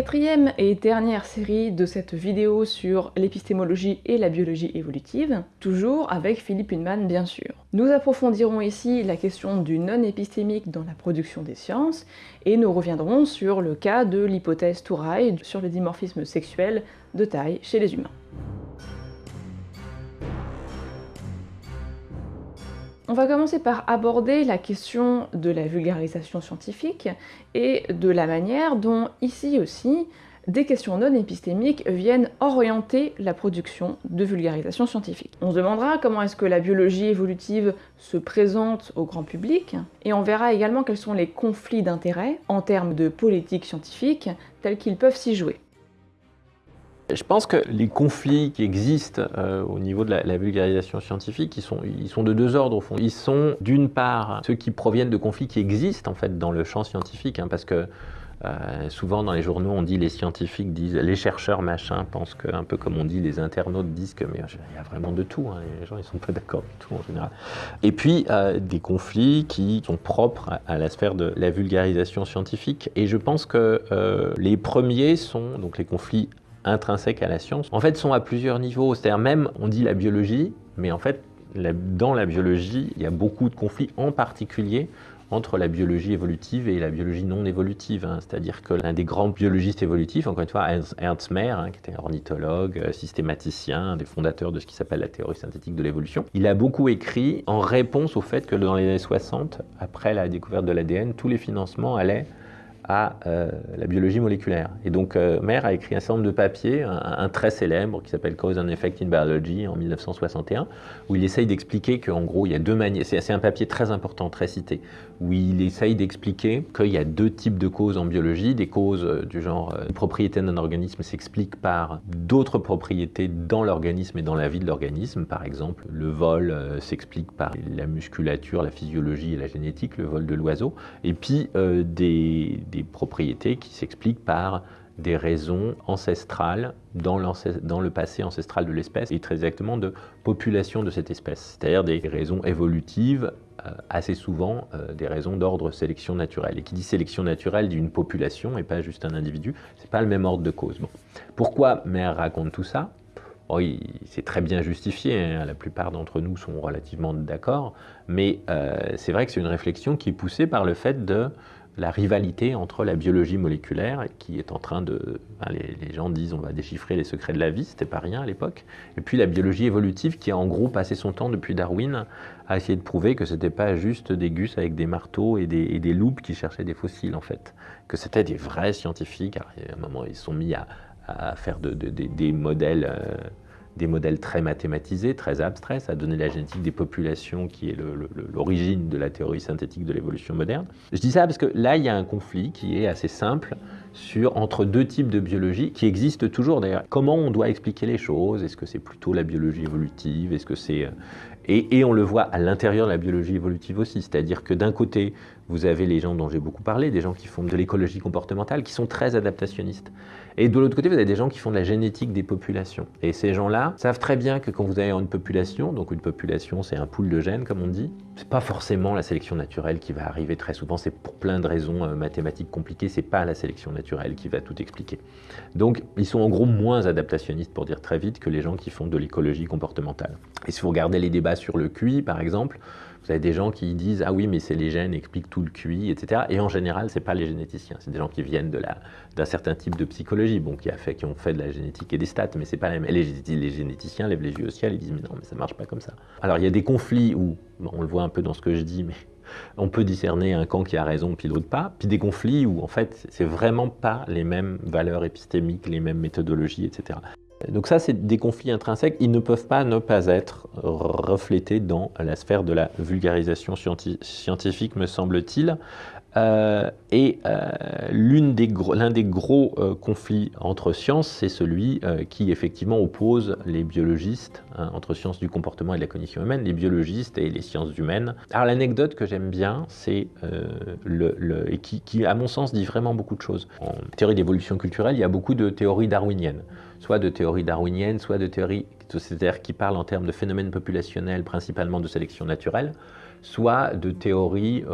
Quatrième et dernière série de cette vidéo sur l'épistémologie et la biologie évolutive, toujours avec Philippe Hunman bien sûr. Nous approfondirons ici la question du non épistémique dans la production des sciences, et nous reviendrons sur le cas de l'hypothèse Touraille sur le dimorphisme sexuel de taille chez les humains. On va commencer par aborder la question de la vulgarisation scientifique et de la manière dont, ici aussi, des questions non épistémiques viennent orienter la production de vulgarisation scientifique. On se demandera comment est-ce que la biologie évolutive se présente au grand public, et on verra également quels sont les conflits d'intérêts en termes de politique scientifique tels qu'ils peuvent s'y jouer. Je pense que les conflits qui existent euh, au niveau de la, vulgarisation scientifique, ils sont, de deux ordres au fond. Ils sont d'une part ceux qui proviennent de conflits qui existent en fait dans le champ scientifique, hein, parce que euh, souvent dans les journaux on dit les scientifiques disent, les chercheurs machin pensent que, un peu comme on dit les internautes disent que mais il y a vraiment de tout, hein, les gens ils sont pas d'accord du tout en général. Et puis euh, des conflits qui sont propres à, la sphère de la vulgarisation scientifique. Et je pense que les premiers sont donc les conflits intrinsèques à la science, en fait, sont à plusieurs niveaux. C'est-à-dire même, on dit la biologie, mais en fait, dans la biologie, il y a beaucoup de conflits, en particulier entre la biologie évolutive et la biologie non évolutive. Hein. C'est-à-dire que l'un des grands biologistes évolutifs, encore une fois, Ernst Mayr, hein, qui était ornithologue, euh, systématicien, un des fondateurs de ce qui s'appelle la théorie synthétique de l'évolution, il a beaucoup écrit en réponse au fait que dans les années 60, après la découverte de l'ADN, tous les financements allaient à euh, la biologie moléculaire. Et donc, euh, a écrit un certain nombre de papiers, un, très célèbre qui s'appelle Cause and Effect in Biology en 1961, où il essaye d'expliquer qu'en gros, il y a deux manières. C'est un papier très important, très cité, où il essaye d'expliquer qu'il y a deux types de causes en biologie. Des causes euh, du genre, euh, une propriété d'un organisme s'explique par d'autres propriétés dans l'organisme et dans la vie de l'organisme. Par exemple, le vol s'explique par la musculature, la physiologie et la génétique, le vol de l'oiseau. Et puis, des propriétés qui s'expliquent par des raisons ancestrales dans, le passé ancestral de l'espèce et très exactement de population de cette espèce, c'est-à-dire des raisons évolutives, euh, assez souvent euh, des raisons d'ordre sélection naturelle. Et qui dit sélection naturelle d'une population et pas juste un individu, c'est pas le même ordre de cause. Pourquoi Mère raconte tout ça? Oui, c'est très bien justifié, hein. la plupart d'entre nous sont relativement d'accord, mais euh, c'est vrai que c'est une réflexion qui est poussée par le fait de la rivalité entre la biologie moléculaire, qui est en train de... les, gens disent on va déchiffrer les secrets de la vie, c'était pas rien à l'époque, et puis la biologie évolutive qui a en gros passé son temps depuis Darwin à essayer de prouver que c'était pas juste des gus avec des marteaux et des, et loupes qui cherchaient des fossiles en fait, que c'était des vrais scientifiques, à un moment ils se sont mis à, faire des modèles... Euh, des modèles très mathématisés, très abstraits, ça a donné la génétique des populations qui est l'origine de la théorie synthétique de l'évolution moderne. Je dis ça parce que là, il y a un conflit qui est assez simple sur, entre deux types de biologie qui existent toujours d'ailleurs. Comment on doit expliquer les choses? Est-ce que c'est plutôt la biologie évolutive? Est-ce que c'est... Euh, et, et, on le voit à l'intérieur de la biologie évolutive aussi, c'est-à-dire que d'un côté, vous avez les gens dont j'ai beaucoup parlé, des gens qui font de l'écologie comportementale, qui sont très adaptationnistes. Et de l'autre côté, vous avez des gens qui font de la génétique des populations. Et ces gens-là savent très bien que quand vous avez une population, donc une population c'est un pool de gènes comme on dit, c'est pas forcément la sélection naturelle qui va arriver très souvent, c'est pour plein de raisons euh, mathématiques compliquées, c'est pas la sélection naturelle qui va tout expliquer. Donc ils sont en gros moins adaptationnistes pour dire très vite que les gens qui font de l'écologie comportementale. Et si vous regardez les débats sur le QI par exemple, vous avez des gens qui disent ah oui mais c'est les gènes expliquent tout le QI, etc. Et en général c'est pas les généticiens, c'est des gens qui viennent d'un certain type de psychologie, bon qui ont fait de la génétique et des stats, mais c'est pas la même. Les, les, généticiens lèvent les yeux au ciel et disent mais non mais ça marche pas comme ça. Alors il y a des conflits où on le voit un peu dans ce que je dis, mais on peut discerner un camp qui a raison puis l'autre pas, puis des conflits où en fait c'est vraiment pas les mêmes valeurs épistémiques, les mêmes méthodologies, etc. Donc ça, c'est des conflits intrinsèques. Ils ne peuvent pas ne pas être reflétés dans la sphère de la vulgarisation scientifique, me semble-t-il. Euh, et euh, l'un des, des, gros euh, conflits entre sciences, c'est celui qui effectivement oppose les biologistes, hein, entre sciences du comportement et de la cognition humaine, les biologistes et les sciences humaines. Alors l'anecdote que j'aime bien, c'est le, et qui, à mon sens, dit vraiment beaucoup de choses. En théorie d'évolution culturelle, il y a beaucoup de théories darwiniennes, soit de théories darwiniennes, soit de théories c'est-à-dire qui parlent en termes de phénomènes populationnels, principalement de sélection naturelle, soit de théories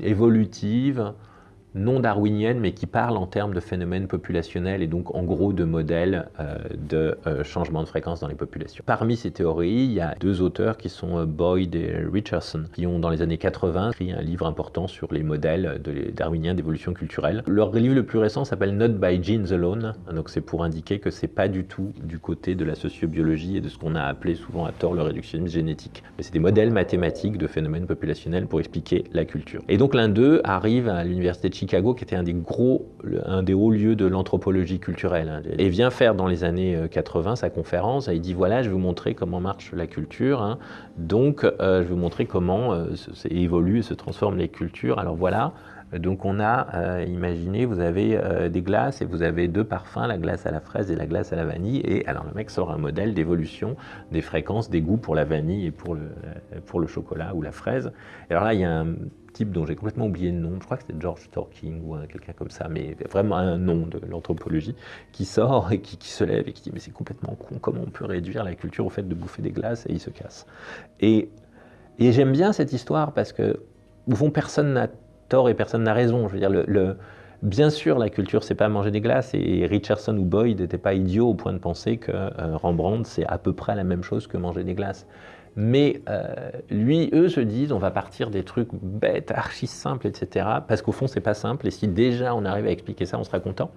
évolutive non darwinienne, mais qui parle en termes de phénomènes populationnels et donc en gros de modèles euh, de euh, changement de fréquence dans les populations. Parmi ces théories, il y a deux auteurs qui sont euh, Boyd et Richardson, qui ont dans les années 80 écrit un livre important sur les modèles darwiniens d'évolution culturelle. Leur livre le plus récent s'appelle Not by Genes Alone, donc c'est pour indiquer que c'est pas du tout du côté de la sociobiologie et de ce qu'on a appelé souvent à tort le réductionnisme génétique, mais c'est des modèles mathématiques de phénomènes populationnels pour expliquer la culture. Et donc l'un d'eux arrive à l'université de Chicago, qui était un des gros, un des hauts lieux de l'anthropologie culturelle, hein, et vient faire dans les années 80 euh, sa conférence. Il dit voilà, je vais vous montrer comment marche la culture. Hein. donc, euh, je vais vous montrer comment euh, évoluent et se transforment les cultures. Alors voilà. Donc on a, imaginez, vous avez des glaces et vous avez deux parfums, la glace à la fraise et la glace à la vanille. Et alors le mec sort un modèle d'évolution des fréquences, des goûts pour la vanille et pour le, pour le chocolat ou la fraise. Et alors là, il y a un dont j'ai complètement oublié le nom, je crois que c'était George Torking ou quelqu'un comme ça, mais vraiment un nom de l'anthropologie, qui sort et qui, se lève et qui dit mais c'est complètement con, comment on peut réduire la culture au fait de bouffer des glaces et il se casse. Et, j'aime bien cette histoire parce que, fond, personne n'a tort et personne n'a raison. Je veux dire, le, Bien sûr, la culture, c'est pas manger des glaces, et Richardson ou Boyd n'étaient pas idiots au point de penser que euh, Rembrandt, c'est à peu près la même chose que manger des glaces. Mais euh, lui, eux se disent, on va partir des trucs bêtes, archi simples, etc. Parce qu'au fond, c'est pas simple. Et si déjà on arrive à expliquer ça, on sera content.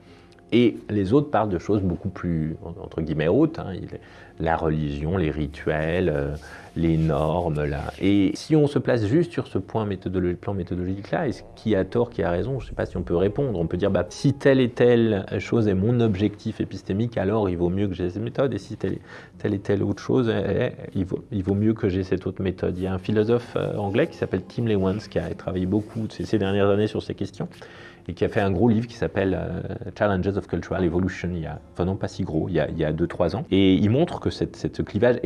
Et les autres parlent de choses beaucoup plus, entre guillemets, hautes. Hein. La religion, les rituels, euh, les normes. Là. Et si on se place juste sur ce point plan méthodologique-là, est-ce qui a tort, qui a raison? Je ne sais pas si on peut répondre. On peut dire, bah, si telle et telle chose est mon objectif épistémique, alors il vaut mieux que j'ai cette méthode. Et si telle, et telle autre chose, il, vaut, il, vaut, mieux que j'ai cette autre méthode. Il y a un philosophe euh, anglais qui s'appelle Tim Lewans, qui a travaillé beaucoup ces dernières années sur ces questions et qui a fait un gros livre qui s'appelle euh, Challenges of Cultural Evolution, il y a, enfin non pas si gros, il y a, 2-3 ans. Et il montre que cette, ce clivage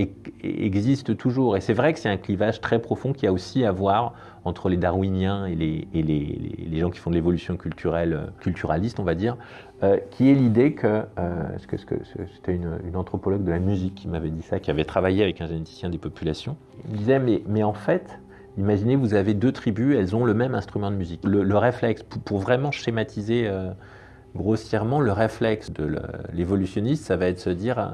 existe toujours. Et c'est vrai que c'est un clivage très profond qui a aussi à voir entre les darwiniens et les, et les, les, gens qui font de l'évolution culturelle, euh, culturaliste, on va dire, euh, qui est l'idée que, ce que, que c'était une, une, anthropologue de la musique qui m'avait dit ça, qui avait travaillé avec un généticien des populations, il disait, mais, mais en fait, Imaginez, vous avez deux tribus, elles ont le même instrument de musique. Le, réflexe, pour, vraiment schématiser euh, grossièrement, le réflexe de l'évolutionniste, ça va être de se dire, euh,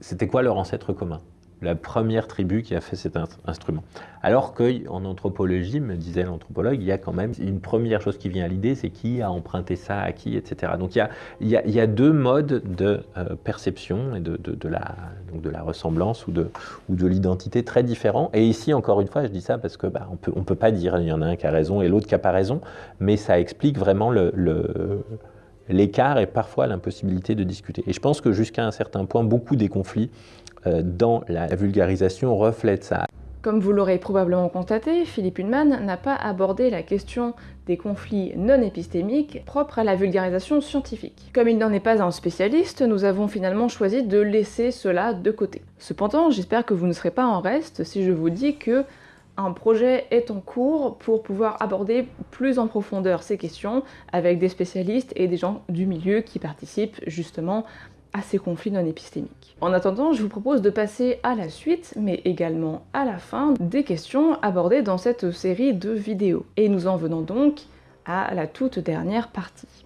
c'était quoi leur ancêtre commun? La première tribu qui a fait cet instrument. Alors qu'en anthropologie, me disait l'anthropologue, il y a quand même une première chose qui vient à l'idée, c'est qui a emprunté ça à qui, etc. Donc il y a, deux modes de euh, perception et de, la, ressemblance ou de, l'identité très différents. Et ici, encore une fois, je dis ça parce que bah, on peut, on peut pas dire il y en a un qui a raison et l'autre qui n'a pas raison, mais ça explique vraiment l'écart et parfois l'impossibilité de discuter. Et je pense que jusqu'à un certain point, beaucoup des conflits dans la vulgarisation reflète ça. Comme vous l'aurez probablement constaté, Philippe Hunman n'a pas abordé la question des conflits non épistémiques propres à la vulgarisation scientifique. Comme il n'en est pas un spécialiste, nous avons finalement choisi de laisser cela de côté. Cependant, j'espère que vous ne serez pas en reste si je vous dis que un projet est en cours pour pouvoir aborder plus en profondeur ces questions avec des spécialistes et des gens du milieu qui participent justement à ces conflits non épistémiques. En attendant, je vous propose de passer à la suite, mais également à la fin, des questions abordées dans cette série de vidéos. Et nous en venons donc à la toute dernière partie.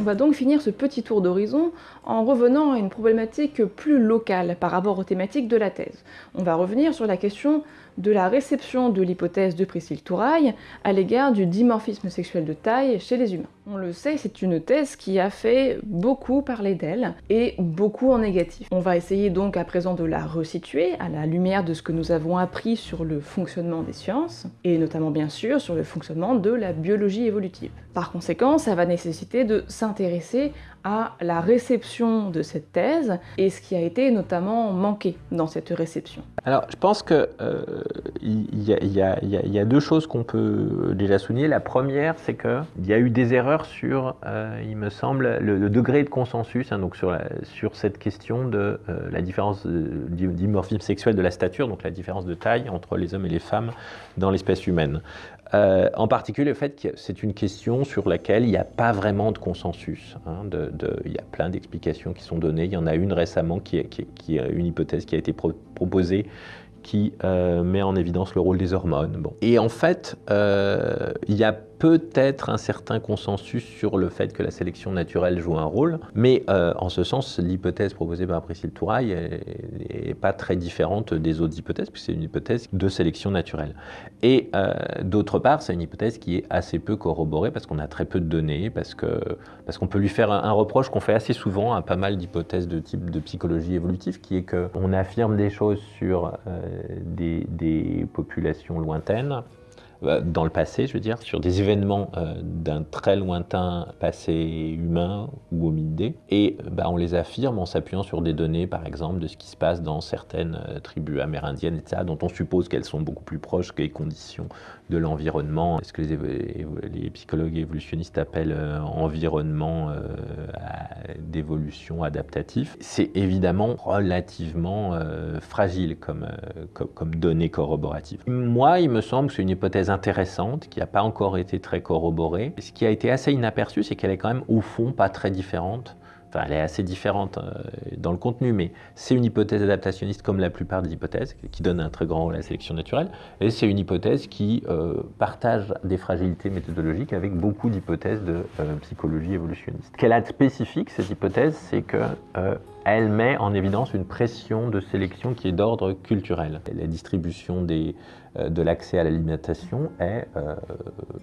On va donc finir ce petit tour d'horizon en revenant à une problématique plus locale par rapport aux thématiques de la thèse. On va revenir sur la question de la réception de l'hypothèse de Priscille Touraille à l'égard du dimorphisme sexuel de taille chez les humains. On le sait, c'est une thèse qui a fait beaucoup parler d'elle, et beaucoup en négatif. On va essayer donc à présent de la resituer à la lumière de ce que nous avons appris sur le fonctionnement des sciences, et notamment bien sûr sur le fonctionnement de la biologie évolutive. Par conséquent, ça va nécessiter de s'intéresser à la réception de cette thèse et ce qui a été notamment manqué dans cette réception Alors, je pense qu'il euh, y, a deux choses qu'on peut déjà souligner. La première, c'est qu'il y a eu des erreurs sur, euh, il me semble, le, degré de consensus hein, donc sur, cette question de euh, la différence dimorphisme sexuel de la stature, donc la différence de taille entre les hommes et les femmes dans l'espèce humaine. Euh, en particulier le fait que c'est une question sur laquelle il n'y a pas vraiment de consensus. Hein, il y a plein d'explications qui sont données. Il y en a une récemment qui est, une hypothèse qui a été proposée qui euh, met en évidence le rôle des hormones. Et en fait, euh, il y a peut-être un certain consensus sur le fait que la sélection naturelle joue un rôle, mais euh, en ce sens, l'hypothèse proposée par Priscille Touraille n'est pas très différente des autres hypothèses, puisque c'est une hypothèse de sélection naturelle. Et d'autre part, c'est une hypothèse qui est assez peu corroborée, parce qu'on a très peu de données, parce qu'on parce qu'on peut lui faire un, reproche qu'on fait assez souvent à pas mal d'hypothèses de type de psychologie évolutive, qui est qu'on affirme des choses sur des, des populations lointaines, euh, dans le passé, je veux dire, sur des événements euh, d'un très lointain passé humain ou hominidé. Et bah, on les affirme en s'appuyant sur des données, par exemple, de ce qui se passe dans certaines euh, tribus amérindiennes, etc., dont on suppose qu'elles sont beaucoup plus proches que les conditions de l'environnement, ce que les, psychologues évolutionnistes appellent environnement d'évolution adaptatif. C'est évidemment relativement fragile comme, comme données corroboratives. Moi, il me semble que c'est une hypothèse intéressante qui n'a pas encore été très corroborée. Ce qui a été assez inaperçu, c'est qu'elle est quand même au fond pas très différente. Enfin, elle est assez différente euh, dans le contenu, mais c'est une hypothèse adaptationniste comme la plupart des hypothèses, qui donne un très grand rôle à la sélection naturelle. Et c'est une hypothèse qui euh, partage des fragilités méthodologiques avec beaucoup d'hypothèses de euh, psychologie évolutionniste. Qu'elle a de spécifique, cette hypothèse, c'est que elle met en évidence une pression de sélection qui est d'ordre culturel. La distribution des, de l'accès à l'alimentation est, euh,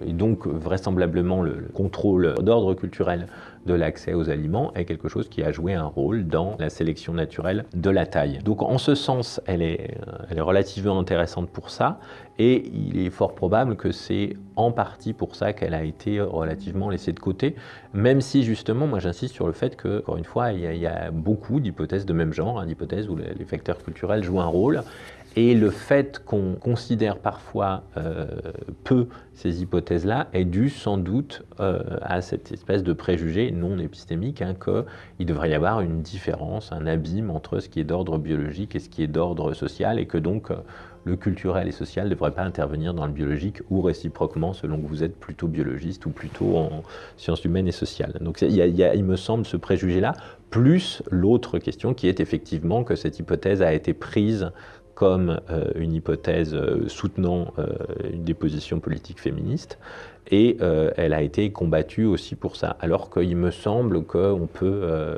et donc vraisemblablement le, contrôle d'ordre culturel de l'accès aux aliments est quelque chose qui a joué un rôle dans la sélection naturelle de la taille. Donc en ce sens, elle est, euh, elle est relativement intéressante pour ça, et il est fort probable que c'est en partie pour ça qu'elle a été relativement laissée de côté, même si justement, moi j'insiste sur le fait que, encore une fois, il y a, beaucoup d'hypothèses de même genre, hein, d'hypothèses où les facteurs culturels jouent un rôle, et le fait qu'on considère parfois euh, peu ces hypothèses-là est dû sans doute euh, à cette espèce de préjugé non épistémique hein, qu'il devrait y avoir une différence, un abîme entre ce qui est d'ordre biologique et ce qui est d'ordre social, et que donc euh, le culturel et social ne devrait pas intervenir dans le biologique ou réciproquement selon que vous êtes plutôt biologiste ou plutôt en sciences humaines et sociales. Donc il, me semble ce préjugé-là, plus l'autre question qui est effectivement que cette hypothèse a été prise comme euh, une hypothèse euh, soutenant euh, des positions politiques féministes, et elle a été combattue aussi pour ça. Alors qu'il me semble qu'on peut,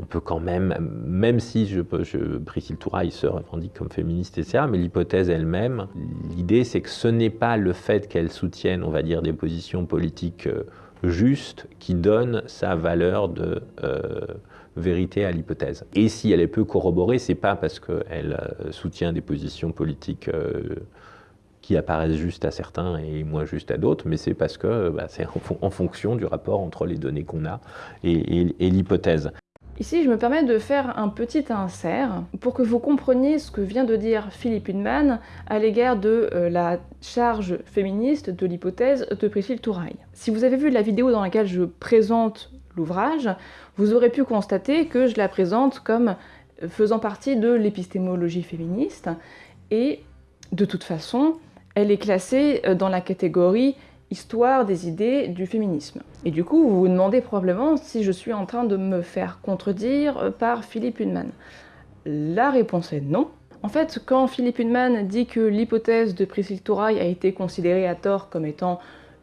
on peut quand même, même si je, je, Priscille Touraille se revendique comme féministe, etc., mais l'hypothèse elle-même, l'idée c'est que ce n'est pas le fait qu'elle soutienne, on va dire, des positions politiques justes qui donne sa valeur de vérité à l'hypothèse. Et si elle est peu corroborée, c'est pas parce qu'elle euh, soutient des positions politiques euh, qui apparaissent justes à certains et moins justes à d'autres, mais c'est parce que bah, c'est en, fonction du rapport entre les données qu'on a et, l'hypothèse. Ici, je me permets de faire un petit insert pour que vous compreniez ce que vient de dire Philippe Hunman à l'égard de euh, la charge féministe de l'hypothèse de Priscille Touraille. Si vous avez vu la vidéo dans laquelle je présente l'ouvrage, vous aurez pu constater que je la présente comme faisant partie de l'épistémologie féministe, et de toute façon, elle est classée dans la catégorie histoire des idées du féminisme. Et du coup, vous vous demandez probablement si je suis en train de me faire contredire par Philippe Hunman. La réponse est non. En fait, quand Philippe Hunman dit que l'hypothèse de Priscille Touraille a été considérée à tort comme étant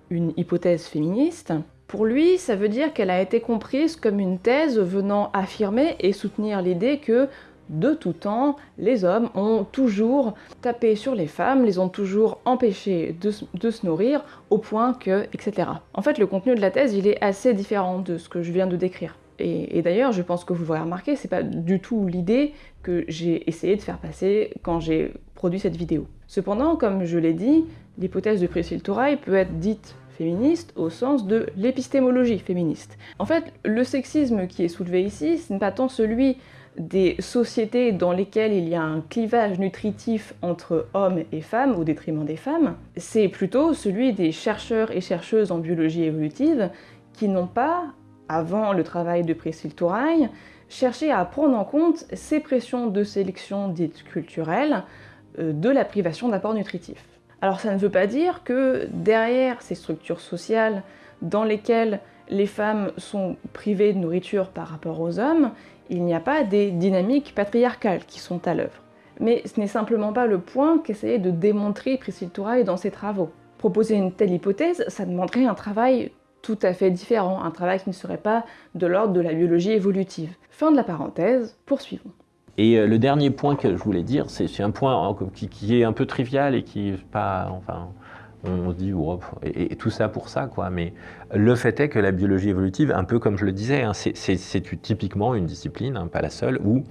une hypothèse féministe, pour lui, ça veut dire qu'elle a été comprise comme une thèse venant affirmer et soutenir l'idée que, de tout temps, les hommes ont toujours tapé sur les femmes, les ont toujours empêchées de, se nourrir, au point que, etc. En fait, le contenu de la thèse, il est assez différent de ce que je viens de décrire. Et, d'ailleurs, je pense que vous l'aurez remarqué, c'est pas du tout l'idée que j'ai essayé de faire passer quand j'ai produit cette vidéo. Cependant, comme je l'ai dit, l'hypothèse de Priscille Touraille peut être dite féministe au sens de l'épistémologie féministe. En fait, le sexisme qui est soulevé ici, ce n'est pas tant celui des sociétés dans lesquelles il y a un clivage nutritif entre hommes et femmes au détriment des femmes, c'est plutôt celui des chercheurs et chercheuses en biologie évolutive qui n'ont pas, avant le travail de Priscille Touraille, cherché à prendre en compte ces pressions de sélection dites culturelles euh, de la privation d'apports nutritifs. Alors ça ne veut pas dire que derrière ces structures sociales dans lesquelles les femmes sont privées de nourriture par rapport aux hommes, il n'y a pas des dynamiques patriarcales qui sont à l'œuvre. Mais ce n'est simplement pas le point qu'essayait de démontrer Priscille Touraille dans ses travaux. Proposer une telle hypothèse, ça demanderait un travail tout à fait différent, un travail qui ne serait pas de l'ordre de la biologie évolutive. Fin de la parenthèse, poursuivons. Et euh, le dernier point que je voulais dire, c'est un point hein, qui, est un peu trivial et qui est pas, enfin, on se dit, et, tout ça pour ça, quoi. Mais le fait est que la biologie évolutive, un peu comme je le disais, hein, c'est typiquement une discipline, hein, pas la seule, où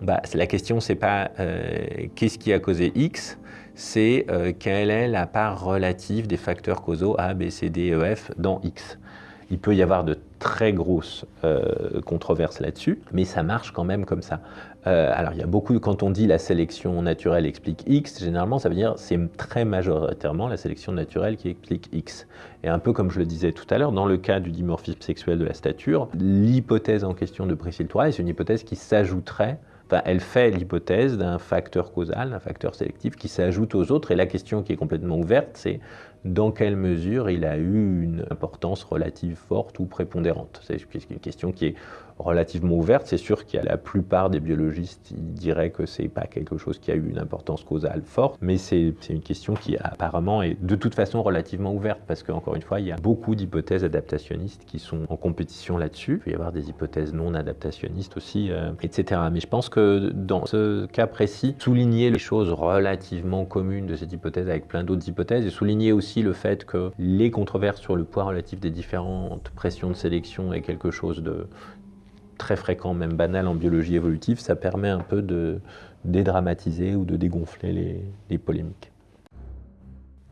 bah, la question, c'est pas euh, qu'est-ce qui a causé X, c'est euh, quelle est la part relative des facteurs causaux A, B, C, D, E, F dans X. Il peut y avoir de très grosses euh, controverses là-dessus, mais ça marche quand même comme ça. Euh, alors il y a beaucoup, quand on dit la sélection naturelle explique X, généralement ça veut dire c'est très majoritairement la sélection naturelle qui explique X. Et un peu comme je le disais tout à l'heure, dans le cas du dimorphisme sexuel de la stature, l'hypothèse en question de Priscille Touraille, c'est une hypothèse qui s'ajouterait elle fait l'hypothèse d'un facteur causal, d'un facteur sélectif qui s'ajoute aux autres. Et la question qui est complètement ouverte, c'est dans quelle mesure il a eu une importance relative forte ou prépondérante. C'est une question qui est relativement ouverte. C'est sûr qu'il y a la plupart des biologistes diraient que c'est pas quelque chose qui a eu une importance causale forte, mais c'est une question qui apparemment est de toute façon relativement ouverte parce qu'encore une fois, il y a beaucoup d'hypothèses adaptationnistes qui sont en compétition là-dessus. Il peut y avoir des hypothèses non adaptationnistes aussi, euh, etc. Mais je pense que dans ce cas précis, souligner les choses relativement communes de cette hypothèse avec plein d'autres hypothèses et souligner aussi le fait que les controverses sur le poids relatif des différentes pressions de sélection est quelque chose de très fréquent, même banal en biologie évolutive, ça permet un peu de dédramatiser ou de dégonfler les, polémiques.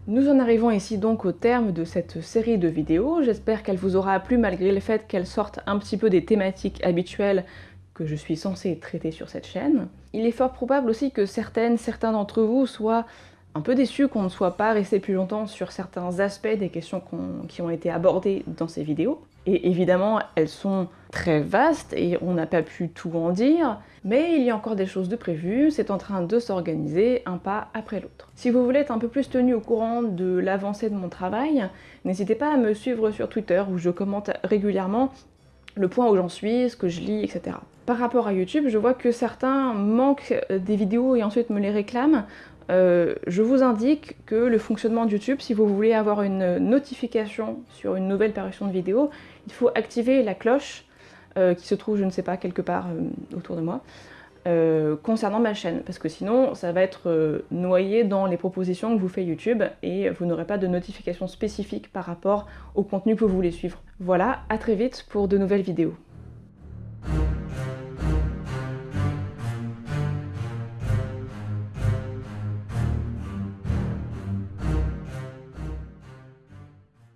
Nous en arrivons ici donc au terme de cette série de vidéos. J'espère qu'elle vous aura plu malgré le fait qu'elle sorte un petit peu des thématiques habituelles que je suis censée traiter sur cette chaîne. Il est fort probable aussi que certaines, certains d'entre vous soient un peu déçus qu'on ne soit pas resté plus longtemps sur certains aspects des questions qui ont été abordées dans ces vidéos. Et évidemment, elles sont très vastes et on n'a pas pu tout en dire, mais il y a encore des choses de prévues, c'est en train de s'organiser un pas après l'autre. Si vous voulez être un peu plus tenu au courant de l'avancée de mon travail, n'hésitez pas à me suivre sur Twitter où je commente régulièrement le point où j'en suis, ce que je lis, etc. Par rapport à YouTube, je vois que certains manquent des vidéos et ensuite me les réclament. Euh, je vous indique que le fonctionnement de YouTube, si vous voulez avoir une notification sur une nouvelle parution de vidéo, il faut activer la cloche euh, qui se trouve, je ne sais pas, quelque part euh, autour de moi, concernant ma chaîne, parce que sinon ça va être noyé dans les propositions que vous fait YouTube et vous n'aurez pas de notification spécifique par rapport au contenu que vous voulez suivre. Voilà, à très vite pour de nouvelles vidéos.